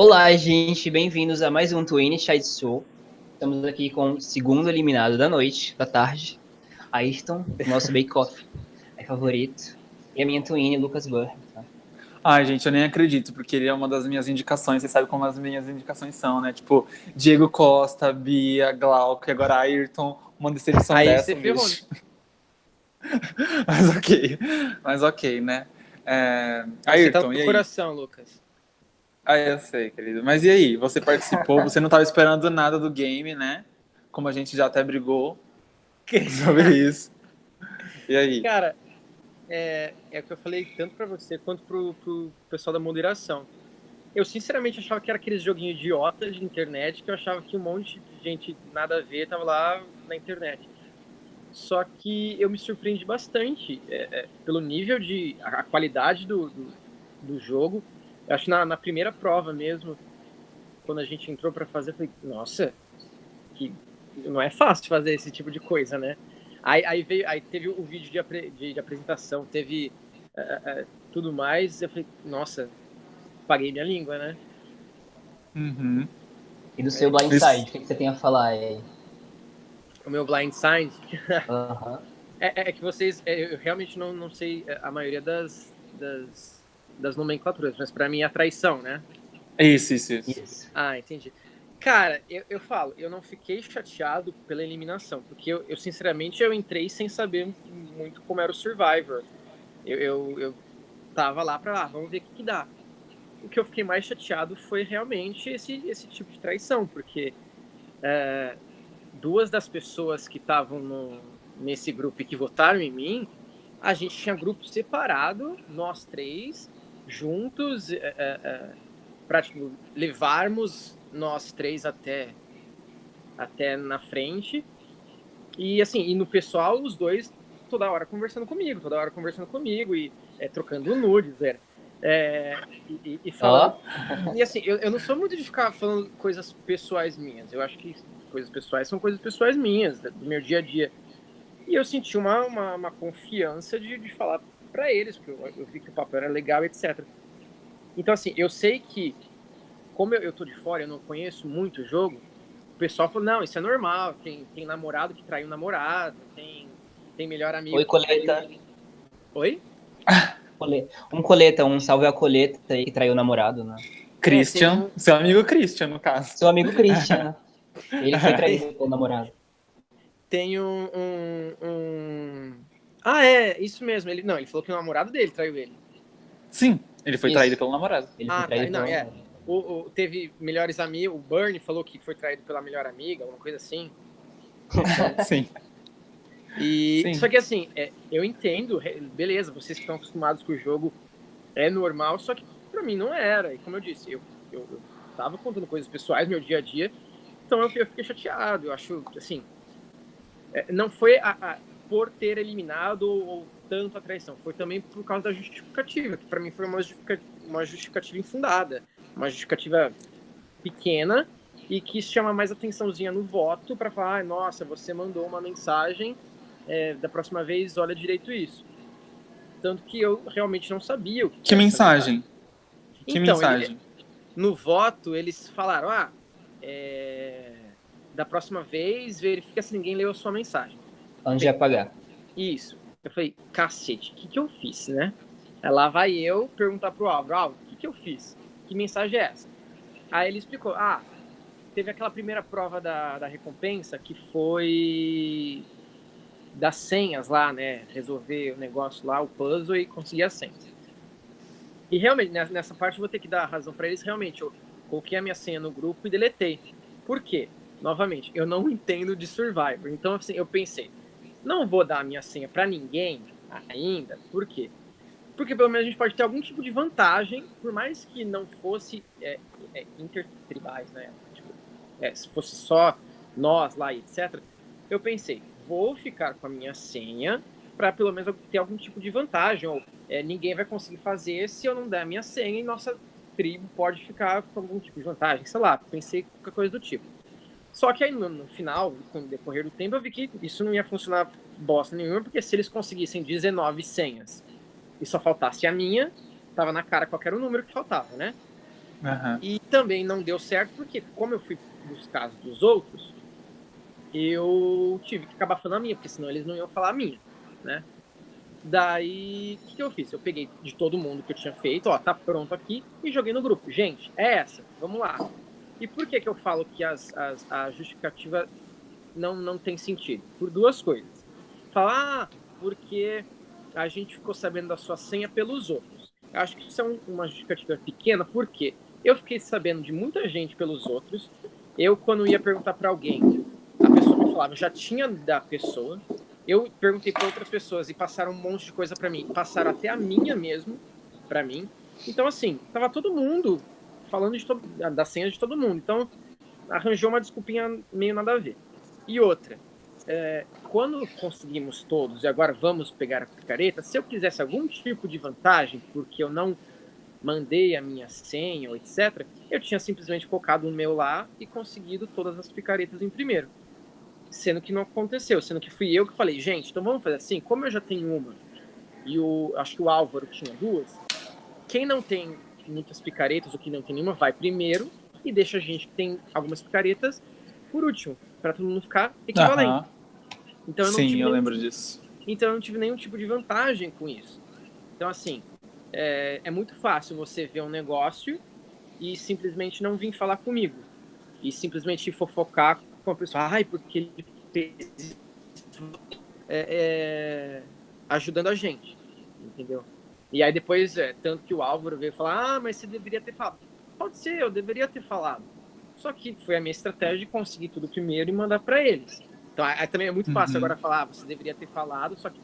Olá, gente, bem-vindos a mais um Twin Chat Show. Estamos aqui com o segundo eliminado da noite, da tarde, Ayrton, nosso bake-off é favorito, e a minha Twin, Lucas Burr. Tá? Ai, gente, eu nem acredito, porque ele é uma das minhas indicações, você sabe como as minhas indicações são, né? Tipo, Diego Costa, Bia, Glauco e agora Ayrton, uma decepção Aí dessa, você bicho. Mas ok, mas ok, né? É... Você tá Ayrton, no e aí? coração, Lucas. Ah, eu sei, querido. Mas e aí? Você participou, você não estava esperando nada do game, né? Como a gente já até brigou sobre isso. E aí? Cara, é, é o que eu falei tanto pra você quanto pro, pro pessoal da moderação. Eu sinceramente achava que era aqueles joguinhos idiota de internet que eu achava que um monte de gente nada a ver tava lá na internet. Só que eu me surpreendi bastante é, é, pelo nível de. a, a qualidade do, do, do jogo. Eu acho que na, na primeira prova mesmo, quando a gente entrou pra fazer, eu falei, nossa, que não é fácil fazer esse tipo de coisa, né? Aí, aí, veio, aí teve o vídeo de, apre- de, de apresentação, teve eh, eh, tudo mais. Eu falei, nossa, paguei minha língua, né? Uhum. E do seu blindside, o que, que você tem a falar aí? O meu blind Aham. é, é- é que vocês, é, eu realmente não, não sei é, a maioria das, das, das nomenclaturas, mas pra mim é a traição, né? Isso, isso, isso. Isso. Ah, entendi. Cara, eu, eu falo, eu não fiquei chateado pela eliminação, porque eu, eu, sinceramente eu entrei sem saber muito como era o Survivor. Eu, eu, eu tava lá pra lá, vamos ver o que, que dá. O que eu fiquei mais chateado foi realmente esse, esse tipo de traição, porque é, duas das pessoas que estavam no- nesse grupo e que votaram em mim, a gente tinha grupo separado, nós três, juntos, é, é, é, pra tipo, levarmos nós três até até na frente. E assim, e no pessoal, os dois toda hora conversando comigo, toda hora conversando comigo e é, trocando nudes, era. É, e, e- e falando. E assim, eu, eu não sou muito de ficar falando coisas pessoais minhas. Eu acho que coisas pessoais são coisas pessoais minhas, do meu dia a dia. E eu senti uma, uma, uma confiança de, de falar pra eles, porque eu, eu vi que o papel era legal, etc. Então, assim, eu sei que, como eu, eu tô de fora, eu não conheço muito o jogo, o pessoal falou, não, isso é normal, tem, tem namorado que traiu namorado, tem, tem melhor amigo... Oi, coleta. traiu- Oi? Um coleta, um salve a coleta aí que traiu o namorado, né? Christian, tem seu amigo Christian, no caso. Seu amigo Christian. Ele foi traído pelo namorado. Tem um, um, um- Ah, é, isso mesmo. Ele, não, ele falou que o namorado dele traiu ele. Sim, ele foi Isso. traído pelo namorado. Ele Ah, foi traído tá, não, pelo é. O, o- teve melhores amigos, o Bernie falou que foi traído pela melhor amiga, alguma coisa assim. Sim. E Sim. só que assim, é, eu entendo, beleza, vocês que estão acostumados com o jogo é normal, só que pra mim não era. E como eu disse, eu, eu, eu tava contando coisas pessoais, meu dia a dia, então eu, eu fiquei chateado. Eu acho assim, é, não foi a- a- por ter eliminado ou, tanto a traição, foi também por causa da justificativa, que pra mim foi uma justifica- uma justificativa infundada, uma justificativa pequena e que chama mais atençãozinha no voto para falar, ah, nossa, você mandou uma mensagem, é, da próxima vez olha direito isso. Tanto que eu realmente não sabia o que, Que mensagem? Que Então, mensagem? ele- no voto, eles falaram, ah, é, da próxima vez, verifica se ninguém leu a sua mensagem. Antes de apagar. Isso. Eu falei, cacete, o que, que eu fiz, né? Aí Lá vai eu perguntar pro Álvaro, Álvaro, o que, que eu fiz? Que mensagem é essa? Aí ele explicou, ah, teve aquela primeira prova da, da recompensa que foi das senhas lá, né? Resolver o negócio lá, o puzzle e conseguir as senhas. E realmente, nessa- nessa parte eu vou ter que dar razão para eles, realmente, eu coloquei a minha senha no grupo e deletei. Por quê? Novamente, eu não entendo de Survivor. Então, assim, eu pensei, não vou dar a minha senha para ninguém ainda. Por quê? Porque pelo menos a gente pode ter algum tipo de vantagem, por mais que não fosse é, é, intertribais, né? Tipo, é, se fosse só nós lá e etc. Eu pensei, vou ficar com a minha senha para pelo menos ter algum tipo de vantagem. Ou é, ninguém vai conseguir fazer se eu não der a minha senha e nossa tribo pode ficar com algum tipo de vantagem. Sei lá, pensei qualquer coisa do tipo. Só que aí no, no final, com o decorrer do tempo, eu vi que isso não ia funcionar bosta nenhuma, porque se eles conseguissem 19 senhas e só faltasse a minha, tava na cara qual era o número que faltava, né? Aham. E também não deu certo porque, como eu fui nos casos dos outros, eu tive que acabar falando a minha, porque senão eles não iam falar a minha, né? Daí, o que, que eu fiz? Eu peguei de todo mundo que eu tinha feito, ó, tá pronto aqui, e joguei no grupo. Gente, é essa, vamos lá. E por que que eu falo que as, as, a justificativa não, não tem sentido? Por duas coisas. Falar, ah, porque a gente ficou sabendo da sua senha pelos outros. Eu acho que isso é um- uma justificativa pequena, porque eu fiquei sabendo de muita gente pelos outros. Eu, quando ia perguntar para alguém, a pessoa me falava, já tinha da pessoa. Eu perguntei para outras pessoas e passaram um monte de coisa para mim. Passaram até a minha mesmo para mim. Então, assim, tava todo mundo falando de da senha de todo mundo. Então, arranjou uma desculpinha meio nada a ver. E outra, é, quando conseguimos todos, e agora vamos pegar a picareta, se eu quisesse algum tipo de vantagem, porque eu não mandei a minha senha etc., eu tinha simplesmente colocado o meu lá e conseguido todas as picaretas em primeiro. Sendo que não aconteceu, sendo que fui eu que falei, gente, então vamos fazer assim, como eu já tenho uma, e o, acho que o Álvaro tinha duas, quem não tem muitas picaretas ou que não tem nenhuma, vai primeiro e deixa a gente que tem algumas picaretas por último, para todo mundo ficar equivalente. Aham. Então eu não Sim, tive eu nenhum lembro disso. então eu não tive nenhum tipo de vantagem com isso. Então, assim, é, é muito fácil você ver um negócio e simplesmente não vir falar comigo. E simplesmente fofocar com a pessoa. Ai, porque ele fez isso", é, é, ajudando a gente. Entendeu? E aí depois, é, tanto que o Álvaro veio falar, ah, mas você deveria ter falado. Pode ser, eu deveria ter falado. Só que foi a minha estratégia de conseguir tudo primeiro e mandar para eles. Então, aí também é muito fácil Uhum. agora falar, ah, você deveria ter falado, só que,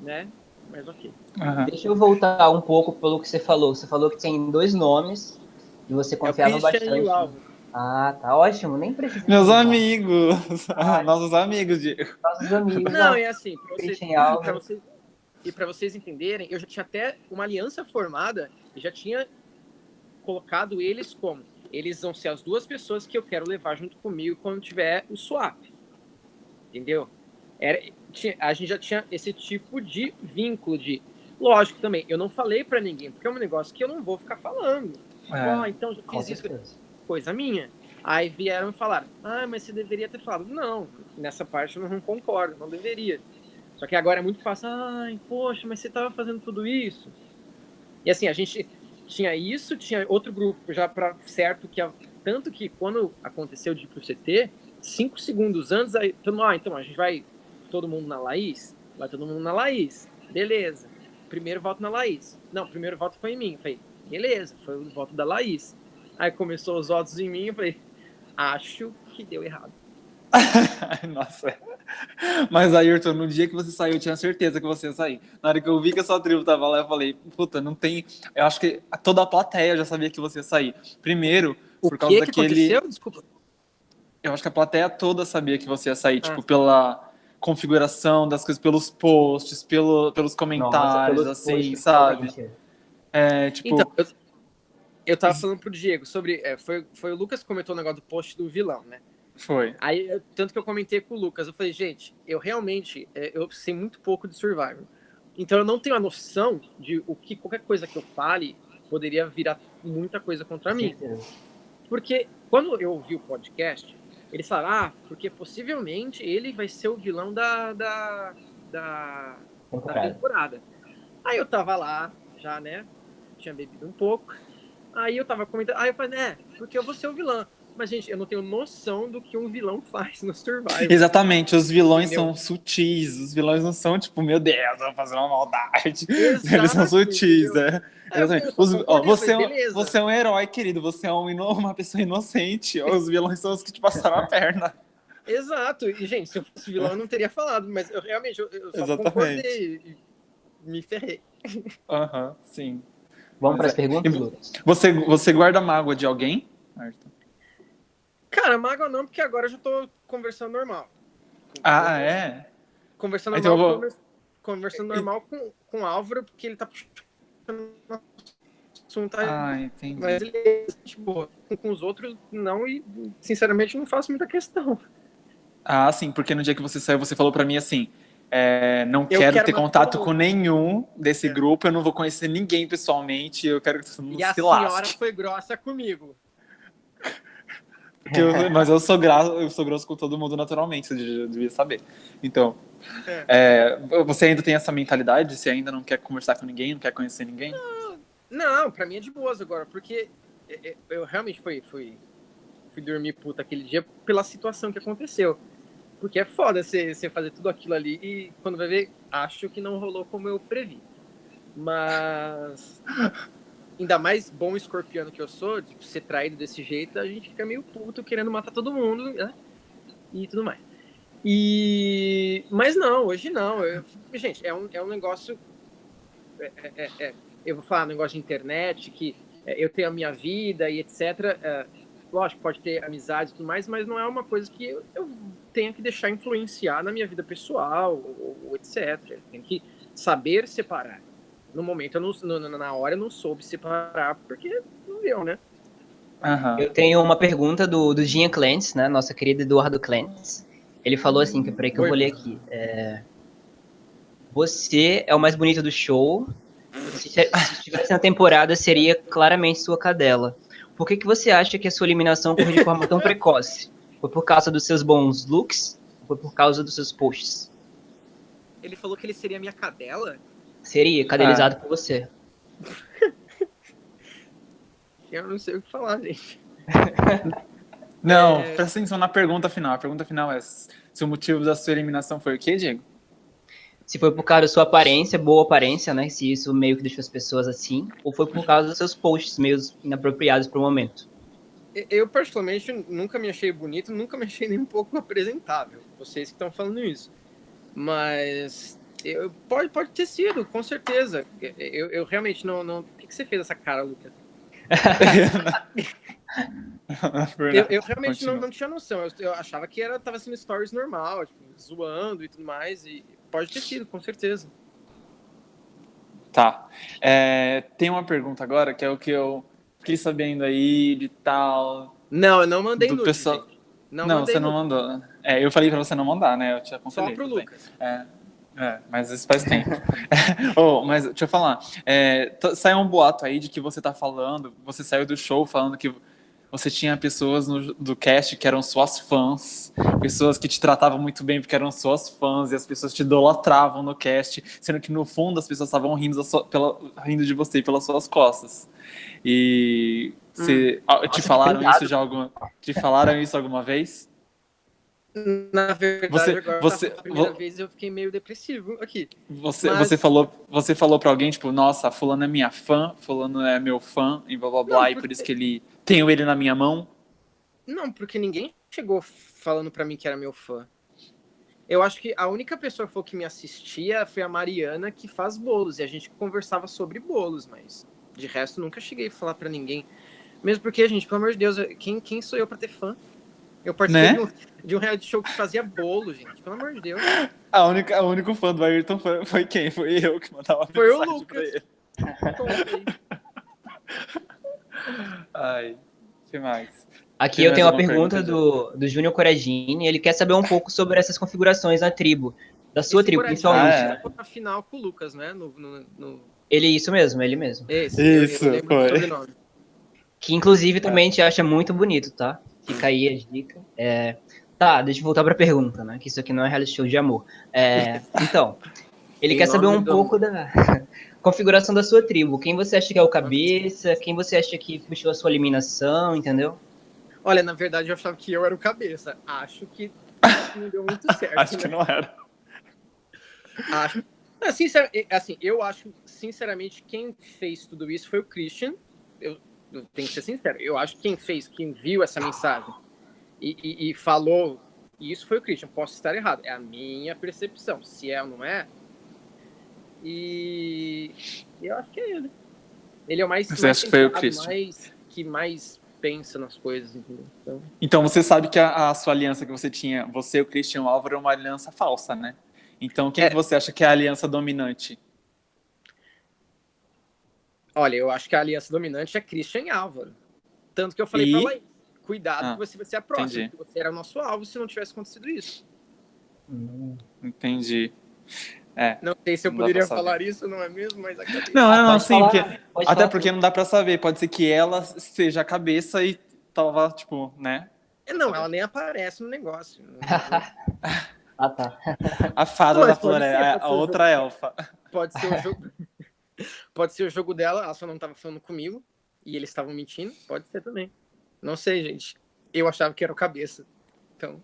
né? Mas ok. Aham. Deixa eu voltar um pouco pelo que você falou. Você falou que tem dois nomes e você É confiava Christian bastante. e o Álvaro. Ah, tá ótimo. Nem precisa. Meus perguntar. amigos. Ai. Nossos amigos, Diego. Nossos amigos. Não, é assim, pra vocês, Christian e para vocês entenderem, eu já tinha até uma aliança formada e já tinha colocado eles como eles vão ser as duas pessoas que eu quero levar junto comigo quando tiver o swap. Entendeu? Era, tinha- a gente já tinha esse tipo de vínculo de. Lógico também, eu não falei para ninguém, porque é um negócio que eu não vou ficar falando. É. então já fiz isso, certeza. coisa minha. Aí vieram falaram: Ah, mas você deveria ter falado. Não, nessa parte eu não concordo, não deveria. Só que agora é muito fácil. Ai, poxa, mas você estava fazendo tudo isso. E assim, a gente tinha isso, tinha outro grupo já para certo que. Tanto que quando aconteceu de ir pro CT, cinco segundos antes, aí todo mundo, ah, então a gente vai todo mundo na Laís? Vai todo mundo na Laís. Beleza. Primeiro voto na Laís. Não, primeiro voto foi em mim. Falei, beleza, foi o voto da Laís. Aí começou os votos em mim, eu falei, acho que deu errado. Nossa. Mas, Ayrton, no dia que você saiu, eu tinha certeza que você ia sair. Na hora que eu vi que a sua tribo tava lá, eu falei, puta, não tem. Eu acho que toda a plateia já sabia que você ia sair. Primeiro, por causa que que daquele. aconteceu? Desculpa. Eu acho que a plateia toda sabia que você ia sair, Ah. tipo, pela configuração das coisas, pelos posts, pelo, pelos comentários, pelos assim, posts, sabe? realmente. É, tipo, Então, eu, eu tava falando pro Diego sobre. é, foi, foi o Lucas que comentou o negócio do post do vilão, né? Foi. Aí, eu- tanto que eu comentei com o Lucas, eu falei, gente, eu realmente, é, eu sei muito pouco de Survivor. Então eu não tenho a noção de o que qualquer coisa que eu fale poderia virar muita coisa contra mim. Porque quando eu ouvi o podcast, eles falaram, ah, porque possivelmente ele vai ser o vilão da, da, da, da Temporada. Aí eu tava lá, já, né? Tinha bebido um pouco. Aí eu tava comentando, aí eu falei, é, porque eu vou ser o vilão. Mas, gente, eu não tenho noção do que um vilão faz no Survivor. Exatamente, os vilões Entendeu? são sutis, os vilões não são tipo, meu Deus, eu vou fazer uma maldade. Eles são Exato, sutis, entendeu? é. Exatamente. Os- ó, você, é um, você é um herói, querido, você é um uma pessoa inocente. Os vilões são os que te passaram a perna. Exato. E, gente, se eu fosse vilão, eu não teria falado. Mas eu realmente, eu, eu só Exatamente. concordei e me ferrei. Aham, sim. Vamos para as perguntas, E- Lucas? Você, você guarda mágoa de alguém? Ayrton? Cara, mágoa não, porque agora eu já tô conversando normal. Ah, é? Conversando Então normal, vou- conversando normal com, com o Álvaro, porque ele tá puxando assunto. Ah, entendi. Mas ele é boa. Com, os outros, não, e sinceramente não faço muita questão. Ah, sim, porque no dia que você saiu, você falou pra mim assim: É, não quero, quero ter contato com nenhum desse É. grupo, eu não vou conhecer ninguém pessoalmente, eu quero que todo mundo E a se senhora lasque. foi grossa comigo. Eu- mas eu sou, eu sou grosso com todo mundo naturalmente, você devia, saber. Então, é, você ainda tem essa mentalidade? Você ainda não quer conversar com ninguém, não quer conhecer ninguém? Não, pra mim é de boas agora, porque é, é, eu realmente fui, fui, fui dormir puta aquele dia pela situação que aconteceu. Porque é foda você você fazer tudo aquilo ali e quando vai ver, acho que não rolou como eu previ. Mas ainda mais bom escorpiano que eu sou, de ser traído desse jeito, a gente fica meio puto querendo matar todo mundo, né? E tudo mais. E mas não, hoje não. Eu- gente, é um, é um negócio. é- é- é- é- eu vou falar um negócio de internet, que é, eu tenho a minha vida e etc. é, lógico, pode ter amizades e tudo mais, mas não é uma coisa que eu, eu tenho que deixar influenciar na minha vida pessoal, ou, ou etc. Tenho que saber separar. No momento, eu não, no- na hora, eu não soube separar, porque não deu, né? Aham. Eu tenho uma pergunta do, do Jean Clance, né? Nossa querida Eduardo Clance. Ele falou assim, que peraí que eu vou ler aqui. É, você é o mais bonito do show. Se, se estivesse na temporada, seria claramente sua cadela. Por que, que você acha que a sua eliminação ocorreu de forma tão precoce? Foi por causa dos seus bons looks? Ou foi por causa dos seus posts? Ele falou que ele seria minha cadela? Seria cadelizado por você. Eu não sei o que falar, gente. Não, É. presta atenção na pergunta final. A pergunta final é: se o motivo da sua eliminação foi o quê, Diego? Se foi por causa da sua aparência, boa aparência, né? Se isso meio que deixou as pessoas assim, ou foi por causa dos seus posts meio inapropriados pro momento. Eu, particularmente, nunca me achei bonito, nunca me achei nem um pouco apresentável. Vocês que estão falando isso. Mas eu, pode, pode ter sido, com certeza. Eu, eu realmente não, não. Por que, que você fez essa cara, Lucas? Eu, eu realmente não, Continua. não tinha noção. Eu, eu achava que era, tava sendo stories normal, tipo, zoando e tudo mais. E pode ter sido, com certeza. Tá. É, tem uma pergunta agora que é o que eu fiquei sabendo aí de tal. Não, eu não mandei Do pessoal-. Não, Não, você não nude. mandou. É, eu falei pra você não mandar, né? Eu te Só aconselhei. pro tudo bem. Lucas. É, é, mas isso faz tempo. oh, mas deixa eu falar. É, saiu um boato aí de que você tá falando, você saiu do show falando que você tinha pessoas no- do cast que eram suas fãs, pessoas que te tratavam muito bem porque eram suas fãs, e as pessoas te idolatravam no cast, sendo que no fundo as pessoas estavam rindo, pela, rindo de você pelas suas costas. E você, ah, te Nossa, falaram isso já alguma, te falaram isso alguma vez? Na verdade, Você- agora você- a primeira vo- vez eu fiquei meio depressivo aqui. Você, Mas- você falou, você falou para alguém tipo, nossa, fulano é minha fã, fulano é meu fã e blá blá blá, Não, e por isso que ele tenho ele na minha mão. Não, porque ninguém chegou falando pra mim que era meu fã. Eu acho que a única pessoa que que me assistia foi a Mariana, que faz bolos, e a gente conversava sobre bolos, mas de resto nunca cheguei a falar pra ninguém. Mesmo porque, gente, pelo amor de Deus, quem, quem sou eu pra ter fã? Eu participei Né? de, um, de um reality show que fazia bolo, gente, pelo amor de Deus. A única, o único fã do Ayrton foi, foi quem? Foi eu que mandava Foi o mensagem Lucas. pra ele. Conta aí. Ai, que mais? Aqui Tem eu tenho uma pergunta pergunta, do, do Júnior Coragini. Ele quer saber um pouco sobre essas configurações na tribo. Da sua Esse tribo, principalmente. Ah, é. na final com o Lucas, né? No, no, no- Ele, isso mesmo, ele mesmo. Esse, Isso, eu, foi. Que inclusive também te acha muito bonito, tá? Fica aí a dica. É, Tá, deixa eu voltar pra pergunta, né? Que isso aqui não é reality show de amor. É, Então, ele quer saber um do- pouco da configuração da sua tribo. Quem você acha que é o cabeça? Quem você acha que puxou a sua eliminação, entendeu? Olha, na verdade eu achava que eu era o cabeça. Acho que não deu muito certo. Acho que né? não era. Acho. Não, sincer- assim, eu acho, sinceramente, quem fez tudo isso foi o Christian. Eu, tenho que ser sincero. Eu acho que quem fez, quem viu essa mensagem e, e- e falou isso foi o Christian. Posso estar errado. É a minha percepção. Se é ou não é. E eu acho que é ele. Ele é o mais, foi o Christian? mais, que mais pensa nas coisas. Então, Então você sabe que a, a sua aliança que você tinha, você e o Christian Álvaro, é uma aliança falsa, né? Então quem É. que você acha que é a aliança dominante? Olha, eu acho que a aliança dominante é Christian e Álvaro. Tanto que eu falei E? pra Laís, cuidado Ah, que você vai ser a próxima, entendi. porque você era nosso alvo se não tivesse acontecido isso. Entendi. É. Não sei se eu poderia falar isso, não é mesmo? Mas acabei. Não, não, não, Pode sim, falar, porque, até falar porque tudo. não dá pra saber. Pode ser que ela seja a cabeça e tava, tipo, né? Não, ela nem aparece no negócio. Ah, tá. A fada Mas da floresta, a o outra elfa. Pode ser o jogo. Pode ser o jogo dela, ela só não tava falando comigo e eles estavam mentindo. Pode ser também. Não sei, gente. Eu achava que era o cabeça. Então,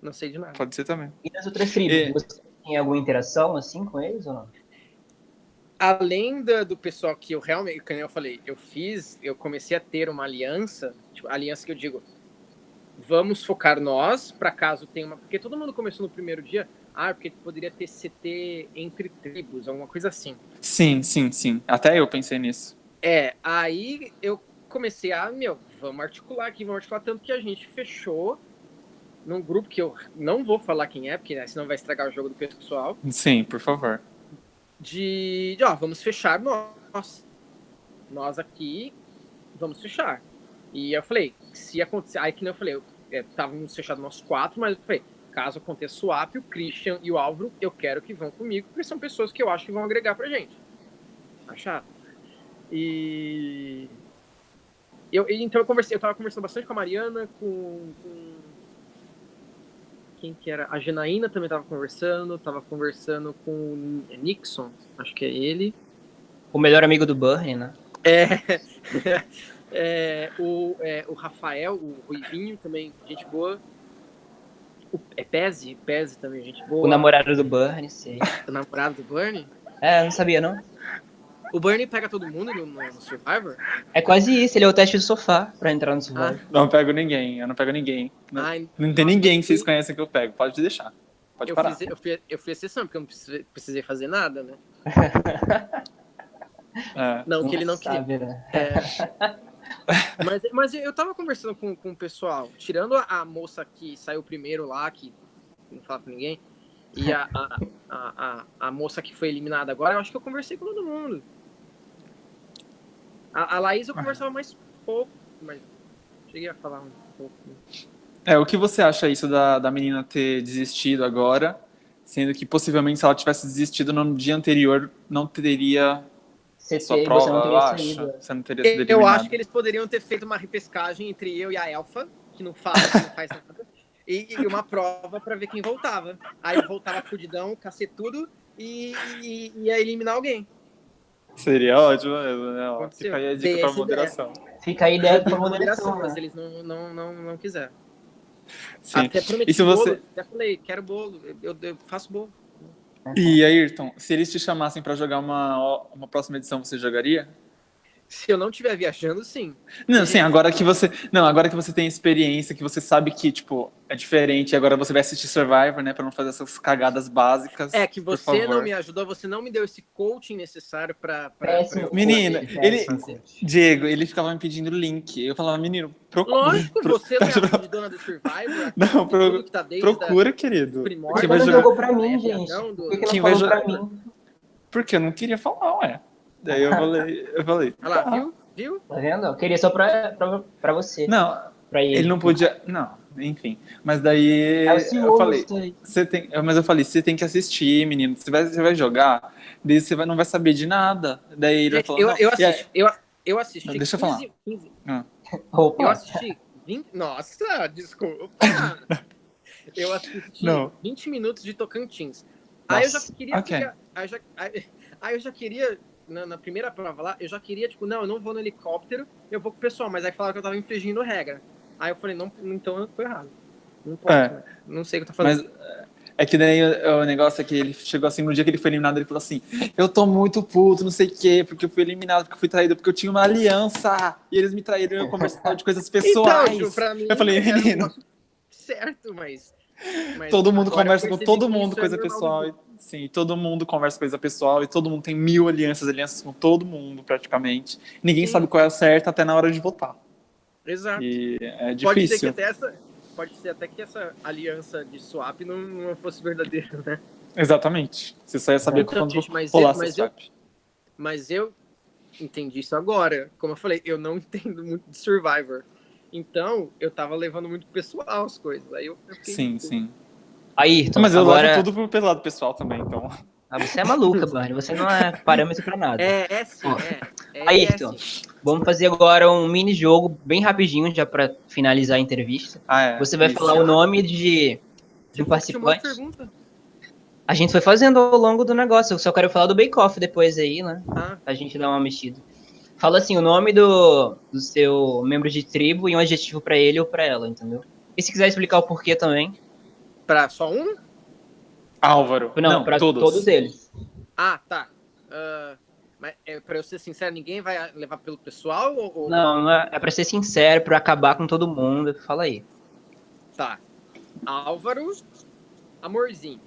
não sei de nada. Pode ser também. E nas outras tribos, É. você tem alguma interação assim com eles ou não? Além da- do pessoal que eu realmente, como eu falei, eu fiz, eu comecei a ter uma aliança, tipo, aliança que eu digo, vamos focar nós, para caso tenha uma. Porque todo mundo começou no primeiro dia, ah, porque poderia ter CT entre tribos, alguma coisa assim. Sim, sim, sim. Até eu pensei nisso. É, aí eu comecei a, meu, vamos articular aqui, vamos articular tanto que a gente fechou num grupo que eu não vou falar quem é, porque né, senão vai estragar o jogo do pessoal, Sim, por favor. de, de ó, vamos fechar nós. Nós aqui, vamos fechar. E eu falei, se acontecer, aí que nem eu falei, eu, é, estávamos fechados nós quatro, mas eu falei, caso aconteça swap, o Christian e o Álvaro, eu quero que vão comigo, porque são pessoas que eu acho que vão agregar pra gente. Achado? E eu, então eu conversei, eu tava conversando bastante com a Mariana, com, com- quem que era? A Janaína também tava conversando, tava conversando com o Nixon, acho que é ele. O melhor amigo do Burnie, né? É, é, o, é, o Rafael, o Ruivinho também, gente boa. O, é Peze, Peze também, gente boa. O namorado do Burnie, sei. O namorado do Bernie. É, não sabia não. O Bernie pega todo mundo no, no- Survivor? É quase isso, ele é o teste do sofá pra entrar no Survivor. Não pego ninguém, eu não pego ninguém. Não, Ai, não tem ninguém que vocês conhecem que eu pego. Pode deixar. Pode eu, parar. fiz, eu, fui, eu fui exceção, porque eu não precisei, precisei fazer nada, né? É. Não, que ele não queria. Sabe, né? É. mas, mas eu tava conversando com, com o pessoal, tirando a, a moça que saiu primeiro lá, que não fala com ninguém, e a, a, a, a, moça que foi eliminada agora, eu acho que eu conversei com todo mundo. A, a Laís eu conversava mais pouco, mas cheguei a falar um pouco. É, o que você acha isso da, da menina ter desistido agora, sendo que possivelmente se ela tivesse desistido no dia anterior, não teria CT, sua você prova, não eu teria acho. saído. Você não teria sido Eu acho que eles poderiam ter feito uma repescagem entre eu e a Elfa, que não fala, que não faz nada, e, e uma prova pra ver quem voltava. Aí eu voltava fudidão, cacetudo, e, e ia eliminar alguém. Seria ótimo mesmo, né? Ó. Fica aí a dica pra essa moderação. Fica a ideia pra moderação, moderação, mas né? eles não, não, não, não quiseram. Sim. Até prometi E se você- bolo, até falei, quero bolo, eu, eu faço bolo. E Ayrton, se eles te chamassem pra jogar uma, uma próxima edição, você jogaria? Se eu não estiver viajando, sim. Não, sim, agora que você. Não, agora que você tem experiência, que você sabe que, tipo, é diferente, agora você vai assistir Survivor, né? Pra não fazer essas cagadas básicas. É que por você favor. não me ajudou, você não me deu esse coaching necessário pra. pra, pra- Menina, ele- péssimo. Diego, ele ficava me pedindo link. Eu falava, menino, procura. Lógico, pro- você não é a dona do Survivor. Não, pro- que tá Procura, querido. Quem vai jogar? jogou pra mim, É, gente? do- Quem vai falou pra jogar- mim? Porque eu não queria falar, ué. Daí eu falei, eu falei. Olha lá, tá. viu? Viu? Tá vendo? Eu queria só pra, pra, pra você. Não, pra ele. ele não podia. Não, enfim. Mas daí É eu falei. Você tem, mas eu falei, você tem que assistir, menino. Você vai, você vai jogar, daí você vai, não vai saber de nada. Daí ele falou, eu, eu assisti, eu, eu assisti Não, deixa eu 15, 15 Opa, eu assisti 20, nossa, desculpa. Eu assisti Não. 20 minutos de Tocantins. Aí eu já Nossa, queria ok. ficar- aí, eu já, aí, aí eu já queria na, na primeira prova lá, eu já queria tipo, não, eu não vou no helicóptero, eu vou com o pessoal, mas aí falaram que eu tava infringindo regra. Aí eu falei, não, então eu tô errado. Não posso, É. né? não sei o que eu tô fazendo. Mas é que daí o, o negócio é que ele chegou assim, no dia que ele foi eliminado, ele falou assim: Eu tô muito puto, não sei o quê, porque eu fui eliminado, porque eu fui traído, porque eu tinha uma aliança. E eles me traíram e eu conversava de coisas pessoais. Então, pra mim, eu falei, menino. Certo, mas. mas Todo mundo conversa com todo mundo, é coisa pessoal. Sim, todo mundo conversa coisa pessoal e todo mundo tem mil alianças, alianças com todo mundo, praticamente. Ninguém Sim. sabe qual é a certa até na hora de votar. Exato. E é Pode ser que difícil. até essa. Pode ser até que essa aliança de swap não, não fosse verdadeira, né? Exatamente. Você só ia saber Então, quando gente, mas rolar eu- mas eu- swap. Mas eu entendi isso agora. Como eu falei, eu não entendo muito de Survivor. Então, eu tava levando muito pessoal as coisas. Aí eu, eu fiquei- Sim, Ayrton, Mas eu agora... levo tudo pro pelo lado pessoal também, então. Ah, você é maluca, Barney. Você não é parâmetro pra nada. É, é sim, Ó, é. é, Ayrton, é sim. Vamos fazer agora um mini jogo bem rapidinho, já pra finalizar a entrevista. Ah, é. Você vai Isso. falar o nome de, de um participante. pergunta. A gente foi fazendo ao longo do negócio. Eu só quero falar do Bake Off depois aí, né? Ah, A gente dá uma mexida. Fala assim, o nome do, do seu membro de tribo e um adjetivo pra ele ou pra ela, entendeu? E se quiser explicar o porquê também. Pra só um? Álvaro. Não, pra todos. todos eles. Ah, tá. Ah, mas é, pra eu ser sincero, ninguém vai levar pelo pessoal? Ou, Não, não é, é pra ser sincero, pra acabar com todo mundo. Fala aí. Tá. Álvaro, amorzinho.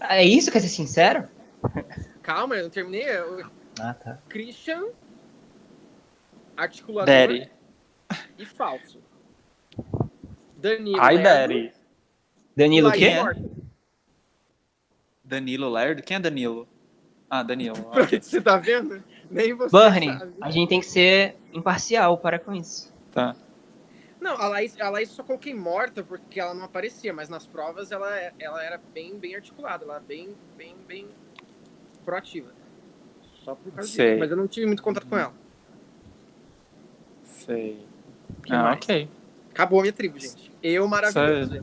Ah, É isso? Quer ser sincero? Calma, eu não terminei. O Ah, tá. Christian, articulador Daddy. e falso. Danilo. Ai, Daddy. Danilo quê? Morta. Danilo Lerdo? Quem é Danilo? Ah, Danilo. Pronto, ok. Você tá vendo? Nem você Barney, sabe. a gente tem que ser imparcial, para com isso. Tá. Não, a Laís, a Laís só coloquei morta porque ela não aparecia, mas nas provas ela, ela era bem, bem articulada, ela era bem, bem, bem proativa. Só por causa Sei. disso. Mas eu não tive muito contato com ela. Sei. Que ah, mais? ok. Acabou a minha tribo, gente. Eu maravilhoso. Só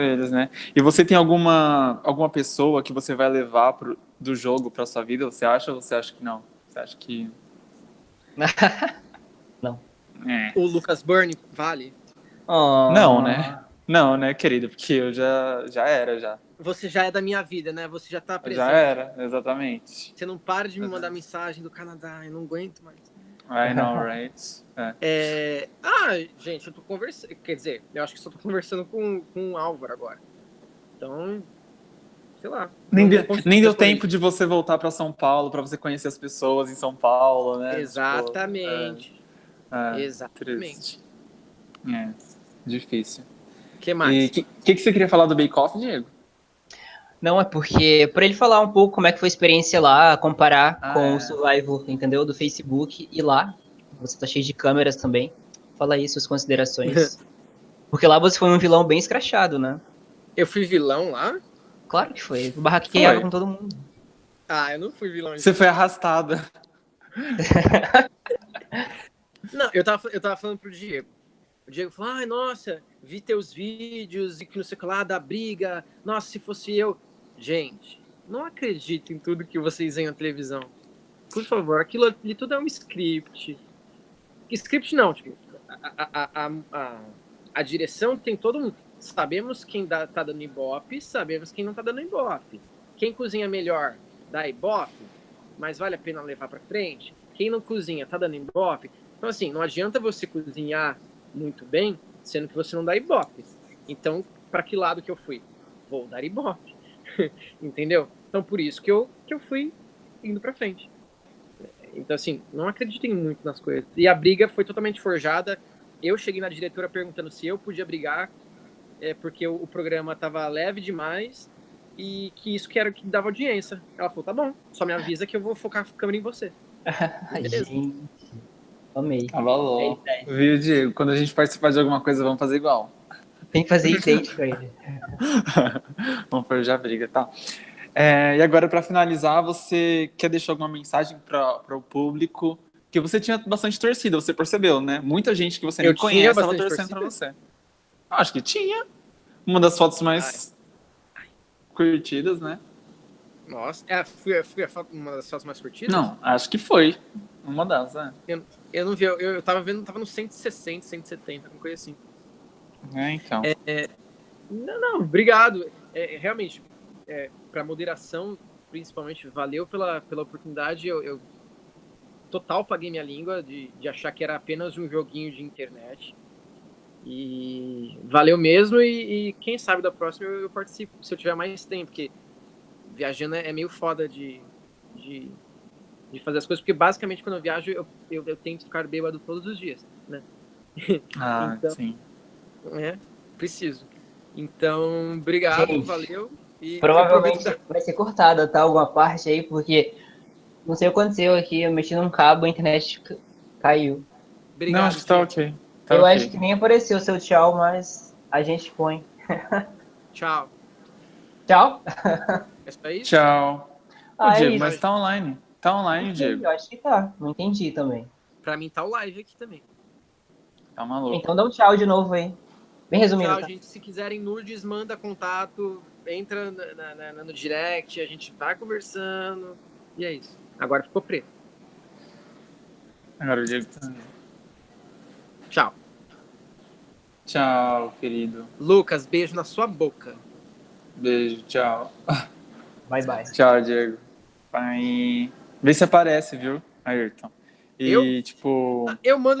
eles, né? E você tem alguma, alguma pessoa que você vai levar pro, do jogo pra sua vida? Você acha ou você acha que não? Você acha que. É. O Lucas Burney, vale. Oh. Não, né? Não, né, querido? Porque eu já, já era, já. Você já é da minha vida, né? Você já tá presente. Já era, exatamente. Você não para de me mandar mensagem do Canadá, eu não aguento mais. I know, right? É. É... Ah, gente, eu tô conversando. Quer dizer, eu acho que só tô conversando com, com o Álvaro agora. Então, sei lá. Nem, conseguir nem deu tempo de você voltar pra São Paulo, pra você conhecer as pessoas em São Paulo, né? Exatamente. Tipo, é, é, Exatamente. triste. É, difícil. O que mais? o que, que, que você queria falar do Bake Off, Diego? Não, é porque, para ele falar um pouco como é que foi a experiência lá, comparar Ah, com é. o Survival, entendeu? Do Facebook e lá. Você tá cheio de câmeras também. Fala aí suas considerações. porque lá você foi um vilão bem escrachado, né? Eu fui vilão lá? Claro que foi. Barraqueava Foi. com todo mundo. Ah, eu não fui vilão. Você foi arrastada. Não, eu tava, eu tava falando pro Diego. O Diego falou, ai, nossa, vi teus vídeos e que não sei o que lá, da briga. Nossa, se fosse eu. Gente, não acredito em tudo que vocês veem na televisão. Por favor, aquilo ali tudo é um script. Script não, tipo, a, a, a, a, direção tem todo mundo. Sabemos quem dá, tá dando ibope, sabemos quem não tá dando ibope. Quem cozinha melhor dá ibope, mas vale a pena levar pra frente. Quem não cozinha tá dando ibope. Então, assim, não adianta você cozinhar muito bem, sendo que você não dá ibope. Então, para que lado que eu fui? Vou dar ibope. Entendeu? Então, por isso que eu, que eu fui indo pra frente. Então, assim, não acreditem muito nas coisas. E a briga foi totalmente forjada. Eu cheguei na diretora perguntando se eu podia brigar, é, porque o, o programa tava leve demais e que isso que era o que dava audiência. Ela falou, tá bom, só me avisa que eu vou focar a câmera em você. Beleza. gente. Amei. Tava louco. É, é. Viu, Diego? Quando a gente participar de alguma coisa, vamos fazer igual. Tem que fazer idêntico a ele. vamos forjar a briga, tá? É, e agora, para finalizar, você quer deixar alguma mensagem para o público? Que você tinha bastante torcida, você percebeu, né? Muita gente que você Eu nem conhece estava torcendo para você. Acho que tinha. Uma das fotos mais curtidas, né? Nossa, é, fui, fui a foto- uma das fotos mais curtidas? Não, acho que foi. Uma das, né? Eu não vi, eu, eu tava vendo, tava no 160, 170, alguma coisa assim. É, então. Não, não, obrigado. É, realmente, é, para moderação, principalmente, valeu pela, pela oportunidade. Eu, eu total paguei minha língua de, de achar que era apenas um joguinho de internet. E valeu mesmo. E, e quem sabe da próxima eu, eu participo, se eu tiver mais tempo, porque viajando é, é meio foda de, de, de fazer as coisas, porque basicamente quando eu viajo eu, eu, eu tento ficar bêbado todos os dias, né? Ah, então- sim. É, preciso. Então, obrigado, Gente, valeu. E Provavelmente vai ser cortada, tá? Alguma parte aí, porque não sei o que aconteceu aqui. Eu mexi num cabo, a internet ca- caiu. Obrigado, Não, acho que tá ok. Tá eu ok. acho que nem apareceu o seu tchau, mas a gente põe. Tchau. Tchau. É só isso? Tchau. Ô, Ah, é Diego, isso. mas tá online. Tá online, Diego. Eu acho que tá. Não entendi também. Pra mim tá o live aqui também. Tá maluco. Então dá um tchau de novo aí. Bem resumido. Tchau, tá? gente. Se quiserem nudes, manda contato, entra na- na- na- no direct, a gente vai conversando. E é isso. Agora ficou preto. Agora o Diego tá... Tchau. Tchau, querido. Lucas, beijo na sua boca. Beijo, tchau. Bye, bye. Tchau, Diego. Vai. Vê se aparece, viu, Ayrton? E, Eu? tipo... Eu mando